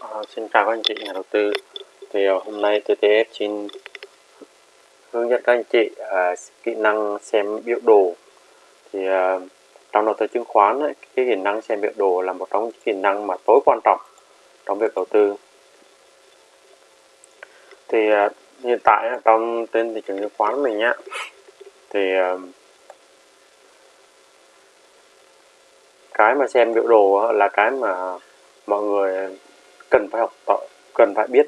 À, xin chào các anh chị nhà đầu tư. Thì ờ, hôm nay TTF xin hướng dẫn các anh chị à, kỹ năng xem biểu đồ. Thì à, trong đầu tư chứng khoán ấy, cái kỹ năng xem biểu đồ là một trong những kỹ năng mà tối quan trọng trong việc đầu tư. Thì à, hiện tại trong trên thị trường chứng khoán mình nhá thì à, cái mà xem biểu đồ là cái mà mọi người cần phải học tập cần phải biết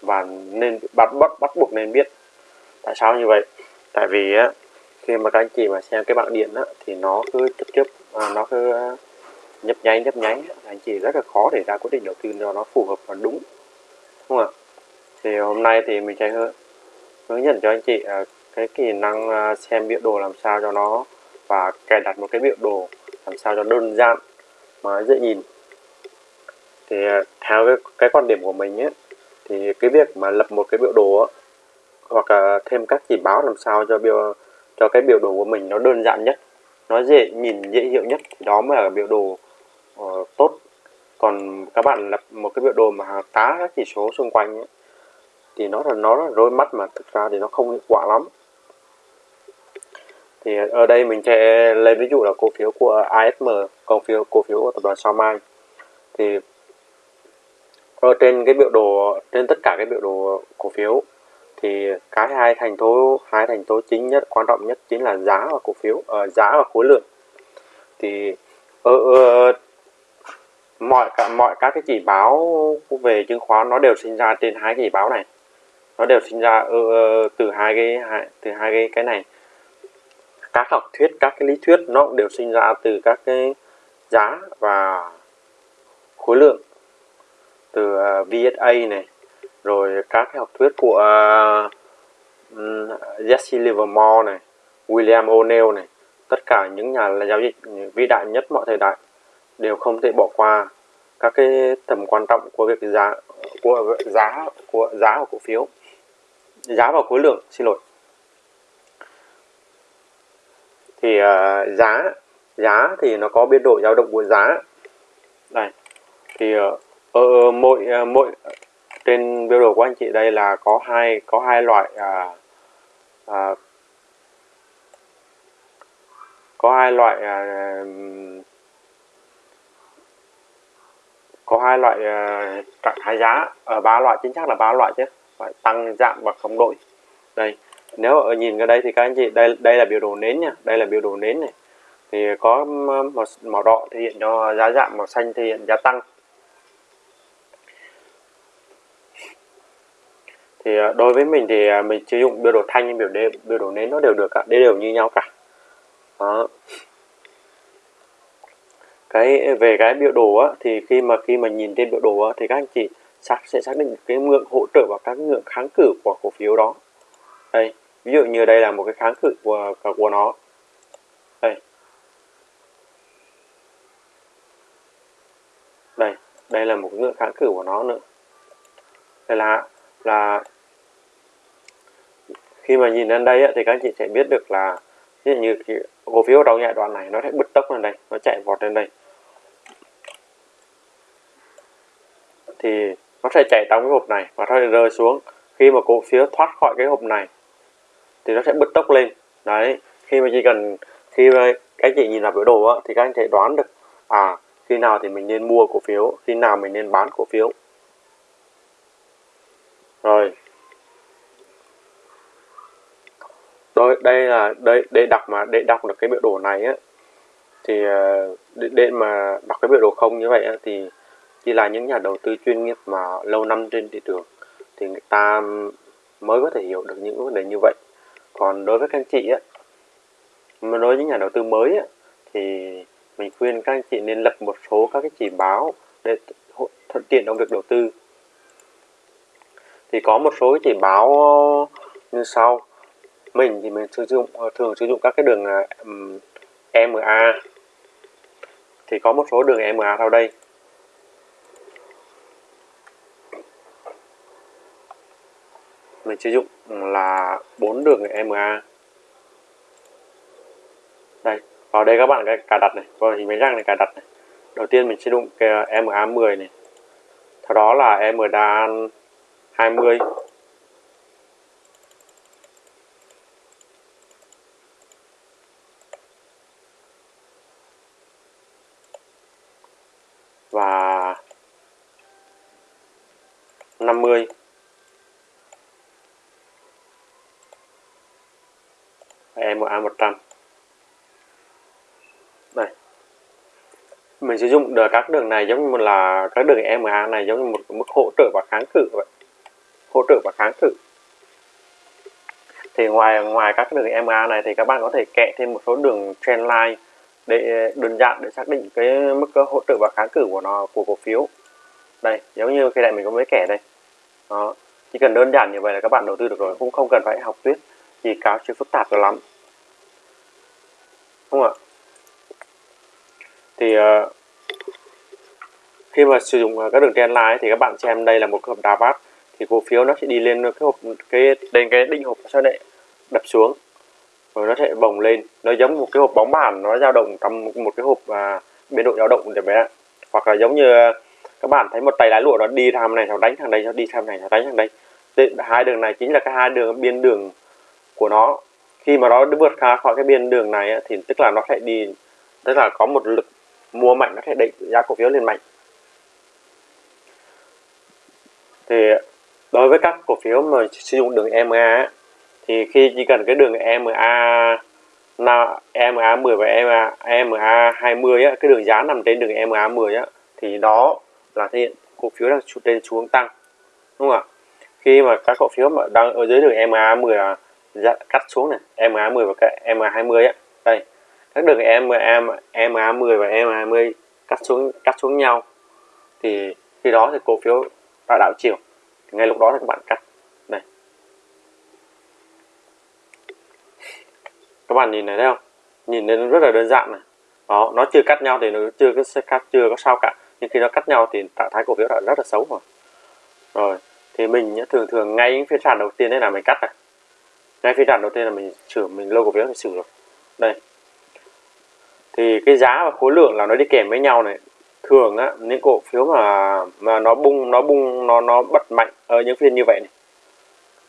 và nên bắt bắt bắt buộc nên biết. Tại sao như vậy? Tại vì á khi mà các anh chị mà xem cái bảng điện á thì nó cứ trực tiếp à, nó cứ à, nhấp nháy nhấp nháy. Anh chị rất là khó để ra quyết định đầu tư cho nó phù hợp và đúng. Đúng không ạ? Thì hôm nay thì mình sẽ hướng, hướng dẫn cho anh chị à, cái kỹ năng à, xem biểu đồ làm sao cho nó và cài đặt một cái biểu đồ làm sao cho đơn giản mà dễ nhìn thì à, theo cái, cái quan điểm của mình ấy, thì cái việc mà lập một cái biểu đồ ấy, hoặc là thêm các chỉ báo làm sao cho biểu cho cái biểu đồ của mình nó đơn giản nhất nó dễ nhìn dễ hiểu nhất thì đó mới là biểu đồ uh, tốt. Còn các bạn lập một cái biểu đồ mà tá các chỉ số xung quanh ấy, thì nó là nó là rối mắt mà thực ra thì nó không hiệu quả lắm. Thì ở đây mình sẽ lấy ví dụ là cổ phiếu của ASM cổ phiếu cổ phiếu của tập đoàn Sao Mai. Thì ở trên cái biểu đồ trên tất cả cái biểu đồ cổ phiếu thì cái hai thành tố hai thành tố chính nhất quan trọng nhất chính là giá và cổ phiếu uh, giá và khối lượng. Thì ở, uh, mọi cả mọi các cái chỉ báo về chứng khoán nó đều sinh ra trên hai cái chỉ báo này. Nó đều sinh ra uh, từ hai cái hai, từ hai cái cái này. Các học thuyết các cái lý thuyết nó cũng đều sinh ra từ các cái giá và khối lượng từ à, VSA này rồi các cái học thuyết của à, Jesse Livermore này William O'Neill này tất cả những nhà là giao dịch vĩ đại nhất mọi thời đại đều không thể bỏ qua các cái tầm quan trọng của việc giá của giá của giá của cổ phiếu. Giá và khối lượng xin lỗi. Thì uh, giá giá thì nó có biên độ dao động của giá. Này thì uh, ở mỗi à, mỗi trên biểu đồ của anh chị đây là có hai có hai loại à, à, có hai loại à, có hai loại à, hai giá. Ở ba loại chính xác là ba loại chứ phải tăng giảm và không đổi. Đây nếu ở nhìn ở đây thì các anh chị đây đây là biểu đồ nến nha đây là biểu đồ nến này. Thì có màu, màu đỏ thể hiện cho giá giảm màu xanh thể hiện giá tăng. Thì ờ, đối với mình thì ờ, mình sử dụng biểu đồ thanh biểu đế, biểu đồ nến nó đều được cả đều đều như nhau cả. Đó. Cái ờ, về cái biểu đồ á, thì khi mà khi mà nhìn trên biểu đồ á, thì các anh chị xác sẽ xác định cái ngưỡng hỗ trợ và các ngưỡng kháng cự của cổ phiếu đó. Đây ví dụ như đây là một cái kháng cự của của nó. Đây. Đây đây là một ngưỡng kháng cự của nó nữa. Đây là là khi mà nhìn lên đây thì các anh chị sẽ biết được là ví dụ như cổ phiếu đầu giai đoạn này nó sẽ bứt tốc lên đây nó chạy vọt lên đây. Thì nó sẽ chạy trong cái hộp này và nó sẽ rơi xuống. Khi mà cổ phiếu thoát khỏi cái hộp này thì nó sẽ bứt tốc lên. Đấy khi mà chỉ cần khi mà các anh chị nhìn vào biểu đồ á, thì các anh sẽ đoán được à khi nào thì mình nên mua cổ phiếu khi nào mình nên bán cổ phiếu. Rồi Rồi, đây là đây để đọc mà để đọc được cái biểu đồ này á thì ờ, để, để mà đọc cái biểu đồ không như vậy á, thì chỉ là những nhà đầu tư chuyên nghiệp mà lâu năm trên thị trường thì người ta mới có thể hiểu được những vấn đề như vậy. Còn đối với các anh chị á mà đối với những nhà đầu tư mới á, thì mình khuyên các anh chị nên lập một số các cái chỉ báo để thuận tiện trong việc đầu tư. Thì có một số cái chỉ báo như sau mình thì mình sử dụng ờ, thường sử dụng các cái đường à, um, EMA thì có một số đường EMA sau đây. Mình sử dụng là bốn đường EMA đây vào đây các bạn cái cài đặt này vào hình máy răng này cài đặt này. Đầu tiên mình sử dụng cái à, EMA 10 này. Sau đó là MDA 20 và 50 EMA 100 đây. Mình sử dụng được các đường này giống như là các đường EMA này giống như một mức hỗ trợ và kháng cự vậy. Hỗ trợ và kháng cự. Thì ngoài ngoài các đường EMA này thì các bạn có thể kẹ thêm một số đường trendline để, đơn giản để xác định cái mức hỗ trợ và kháng cự của nó, của cổ phiếu. Đây, giống như cái này mình có mấy kẻ đây đó. Chỉ cần đơn giản như vậy là các bạn đầu tư được rồi cũng không cần phải học tuyết gì cáo chưa phức tạp cho lắm. Đúng không ạ? Thì uh, khi mà sử dụng ờ, các đường trend line thì các bạn xem đây là một cái hộp đà bát thì cổ phiếu nó sẽ đi lên cái hộp cái đến cái đỉnh hộp sau đấy đập xuống rồi nó sẽ bồng lên. Nó giống một cái hộp bóng bàn nó dao động trong một cái hộp à, biên độ dao động để bé hoặc là giống như các bạn thấy một tay lái lụa nó đi thằng này nó đánh thằng đây nó đi thằng này nó đánh thằng đây Thế hai đường này chính là cái hai đường biên đường của nó. Khi mà nó vượt ra khỏi cái biên đường này thì tức là nó sẽ đi tức là có một lực mua mạnh nó sẽ đẩy giá cổ phiếu lên mạnh. Thì đối với các cổ phiếu mà sử dụng đường EMA thì khi chỉ cần cái đường EMA EMA 10 và EMA, EMA 20 á, cái đường giá nằm trên đường EMA 10 á, thì đó là thể hiện cổ phiếu đang trên xu hướng tăng, đúng không ạ? Khi mà các cổ phiếu mà đang ở dưới đường MA 10 là dạ, cắt xuống này MA 10 và cái MA 20 á. Đây, các đường MA MA 10 và MA 20 cắt xuống cắt xuống nhau, thì khi đó thì cổ phiếu đã đảo chiều, thì ngay lúc đó thì các bạn cắt. Đây. Các bạn nhìn này thấy không? Nhìn lên rất là đơn giản này. Đó, nó chưa cắt nhau thì nó chưa có cắt, chưa có sao cả nhưng khi nó cắt nhau thì trạng thái cổ phiếu đã rất là xấu rồi rồi, thì mình thường thường ngay phiên sàn đầu tiên đấy là mình cắt này. Ngay phiên sàn đầu tiên là mình sửa mình lô cổ phiếu mình sửa rồi. Đây. Thì cái giá và khối lượng là nó đi kèm với nhau này. Thường á, những cổ phiếu mà mà nó bung nó bung, nó nó bật mạnh ở những phiên như vậy này.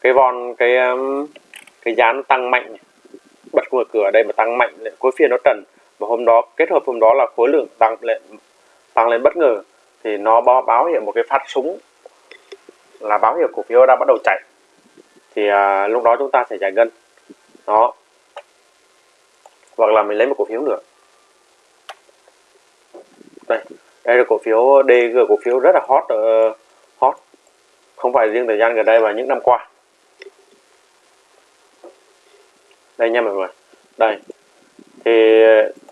Cái von, cái um, cái giá nó tăng mạnh này. bật mở cửa ở đây mà tăng mạnh cuối phiên nó trần. Và hôm đó, kết hợp hôm đó là khối lượng tăng lên tăng lên bất ngờ thì nó báo, báo hiệu một cái phát súng là báo hiệu cổ phiếu đã bắt đầu chạy. Thì à, lúc đó chúng ta sẽ giải ngân đó. Hoặc là mình lấy một cổ phiếu nữa. Đây đây là cổ phiếu DG cổ phiếu rất là hot uh, hot. Không phải riêng thời gian gần đây mà những năm qua. Đây nha mọi người. Đây. Thì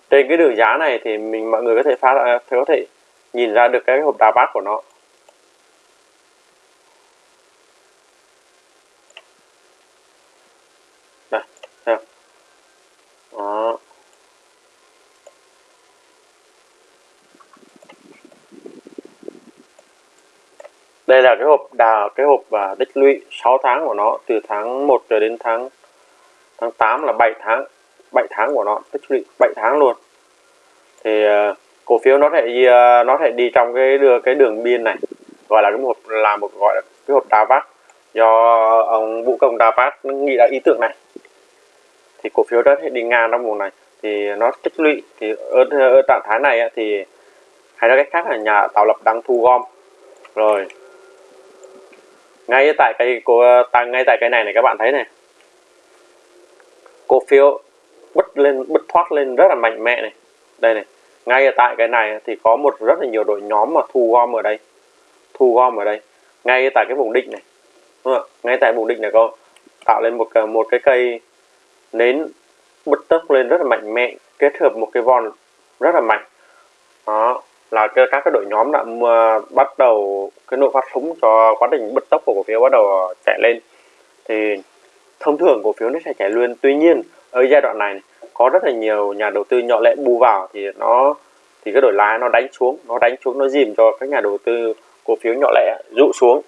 trên cái đường giá này thì mình mọi người có thể phát à, có thể nhìn ra được cái hộp đà bát của nó. Đây thấy đó. Đây là cái hộp đà cái hộp và tích lũy 6 tháng của nó từ tháng 1 cho đến tháng tháng 8 là 7 tháng 7 tháng của nó tích lũy 7 tháng luôn. Thì uh, cổ phiếu nó thể uh, à, nó thể đi trong cái đưa cái đường biên này gọi là cái một là một gọi là cái hộp đa do ông vũ công đa nghĩ ra ý tưởng này. Thì cổ phiếu đó thể đi ngang trong vùng này. Thì nó tích lũy thì ở, ở trạng thái này thì hay nói cách khác là nhà tạo lập đang thu gom. Rồi ngay tại cái cổ tăng ngay tại cái này này các bạn thấy này. Cổ phiếu bứt lên bứt thoát lên rất là mạnh mẽ này. Đây này ngay ở tại cái này thì có một rất là nhiều đội nhóm mà thu gom ở đây. Thu gom ở đây. Ngay tại cái vùng định này. Đúng không? ngay tại vùng định này có tạo lên một một cái cây nến bứt tốc lên rất là mạnh mẽ, kết hợp một cái von rất là mạnh. Đó, là các cái đội nhóm đã bắt đầu cái nổ phát súng cho quá trình bứt tốc của cổ phiếu bắt đầu chạy lên. Thì thông thường cổ phiếu nó sẽ chạy luôn. Tuy nhiên, ở giai đoạn này có rất là nhiều nhà đầu tư nhỏ lẻ bù vào thì nó thì cái đổi lái nó đánh xuống nó đánh xuống nó dìm cho các nhà đầu tư cổ phiếu nhỏ lẻ rụ xuống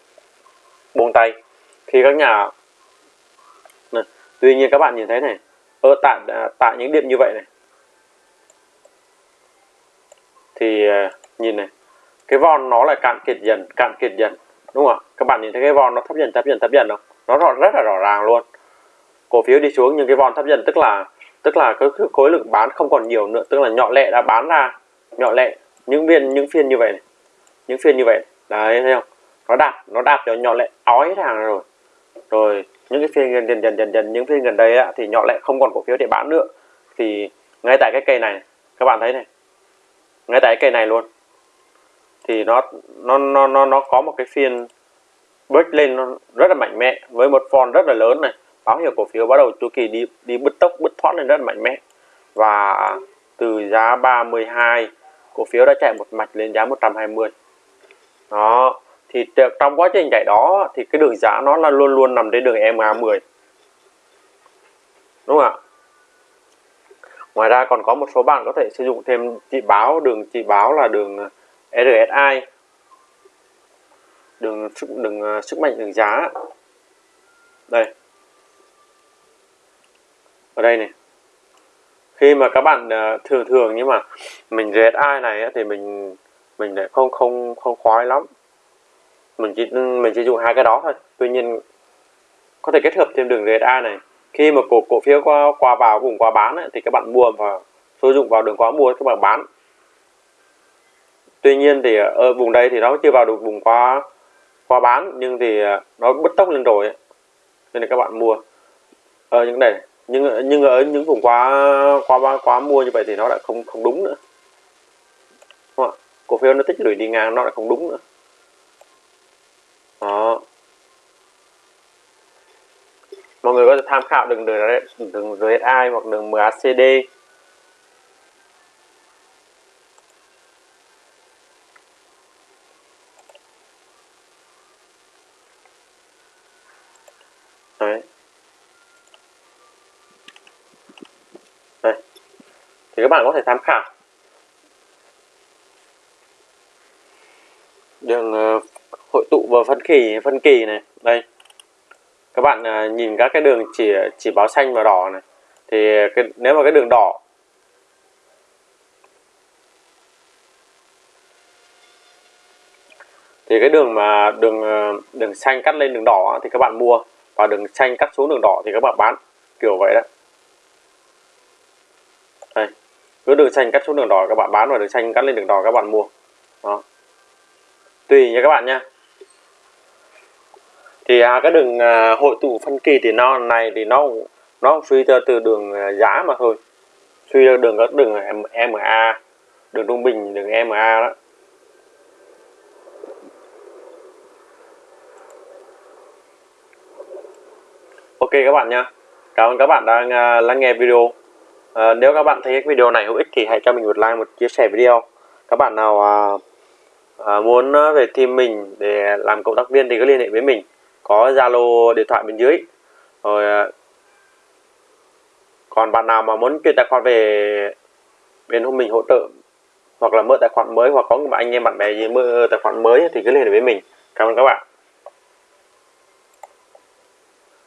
buông tay. Khi các nhà này, tuy nhiên các bạn nhìn thấy này ở tại à, tại những điểm như vậy này. Thì à, nhìn này cái von nó lại cạn kiệt dần cạn kiệt dần đúng không các bạn nhìn thấy cái von nó thấp dần thấp dần thấp dần không? Nó rõ rất là rõ ràng luôn. Cổ phiếu đi xuống nhưng cái von thấp dần tức là tức là cái, khối lượng bán không còn nhiều nữa tức là nhỏ lệ đã bán ra nhỏ lệ những viên những phiên như vậy này. Những phiên như vậy đấy thấy không? Nó đạt nó đạt cho nhỏ lệ ói hàng rồi. Rồi những cái phiên dần dần dần dần những phiên gần đây á, thì nhỏ lệ không còn cổ phiếu để bán nữa. Thì ngay tại cái cây này các bạn thấy này ngay tại cái cây này luôn thì nó nó nó nó nó có một cái phiên break lên rất là mạnh mẽ với một form rất là lớn này báo hiệu cổ phiếu bắt đầu chu kỳ đi đi bứt tốc, bứt thoát lên rất mạnh mẽ. Và từ giá 32 cổ phiếu đã chạy một mạch lên giá 120 đó, thì trong quá trình chạy đó thì cái đường giá nó là luôn luôn nằm trên đường EMA 10 đúng không ạ? Ngoài ra còn có một số bạn có thể sử dụng thêm chỉ báo, đường chỉ báo là đường ờ, RSI đường sức đường ờ, sức mạnh, đường giá. Đây ở đây này. Khi mà các bạn ờ, thường thường nhưng mà mình RSI này thì mình mình lại không không không khoái lắm. Mình chỉ ừ, mình chỉ dùng hai cái đó thôi. Tuy nhiên có thể kết hợp thêm đường RSI này. Khi mà cổ cổ phiếu qua qua vào vùng qua bán ấy, thì các bạn mua và sử dụng vào đường quá mua các bạn bán. Tuy nhiên thì ờ, ở vùng đây thì nó chưa vào được vùng qua qua bán nhưng thì ờ, nó bứt tốc lên rồi ấy. nên là các bạn mua. Ở những này nhưng nhưng ở những vùng quá quá quá mua như vậy thì nó lại không không đúng nữa. Đúng không? cổ phiếu nó tích lũy đi ngang, nó lại không đúng nữa. Đó. Mọi người có thể tham khảo đường đường đường RSI hoặc đường MACD các bạn có thể tham khảo. Đường ờ, hội tụ và phân kỳ phân kỳ này đây. Các bạn ờ, nhìn các cái đường chỉ chỉ báo xanh và đỏ này. Thì cái, nếu mà cái đường đỏ thì cái đường mà đường ờ, đường xanh cắt lên đường đỏ thì các bạn mua. Và đường xanh cắt xuống đường đỏ thì các bạn bán. Kiểu vậy đó đây cứ đường xanh cắt xuống đường đỏ các bạn bán và đường xanh cắt lên đường đỏ các bạn mua. Đó. Tùy nha các bạn nha. Thì à, cái đường à, hội tụ phân kỳ thì nó này thì nó nó suy ra từ đường à, giá mà thôi. Suy ra đường các đường MA đường trung bình đường MA đó. Ok các bạn nha. Cảm ơn các bạn đang uh, lắng nghe video. Ờ, nếu các bạn thấy cái video này hữu ích thì hãy cho mình một like một chia sẻ video. Các bạn nào uh, uh, muốn ờ, về team mình để làm cộng tác viên thì cứ liên hệ với mình. Có zalo điện thoại bên dưới. Rồi ờ, còn bạn nào mà muốn chuyển tài khoản về bên hôm mình hỗ trợ hoặc là mở tài khoản mới hoặc có anh em bạn bè gì mở tài khoản mới thì cứ liên hệ với mình. Cảm ơn các bạn.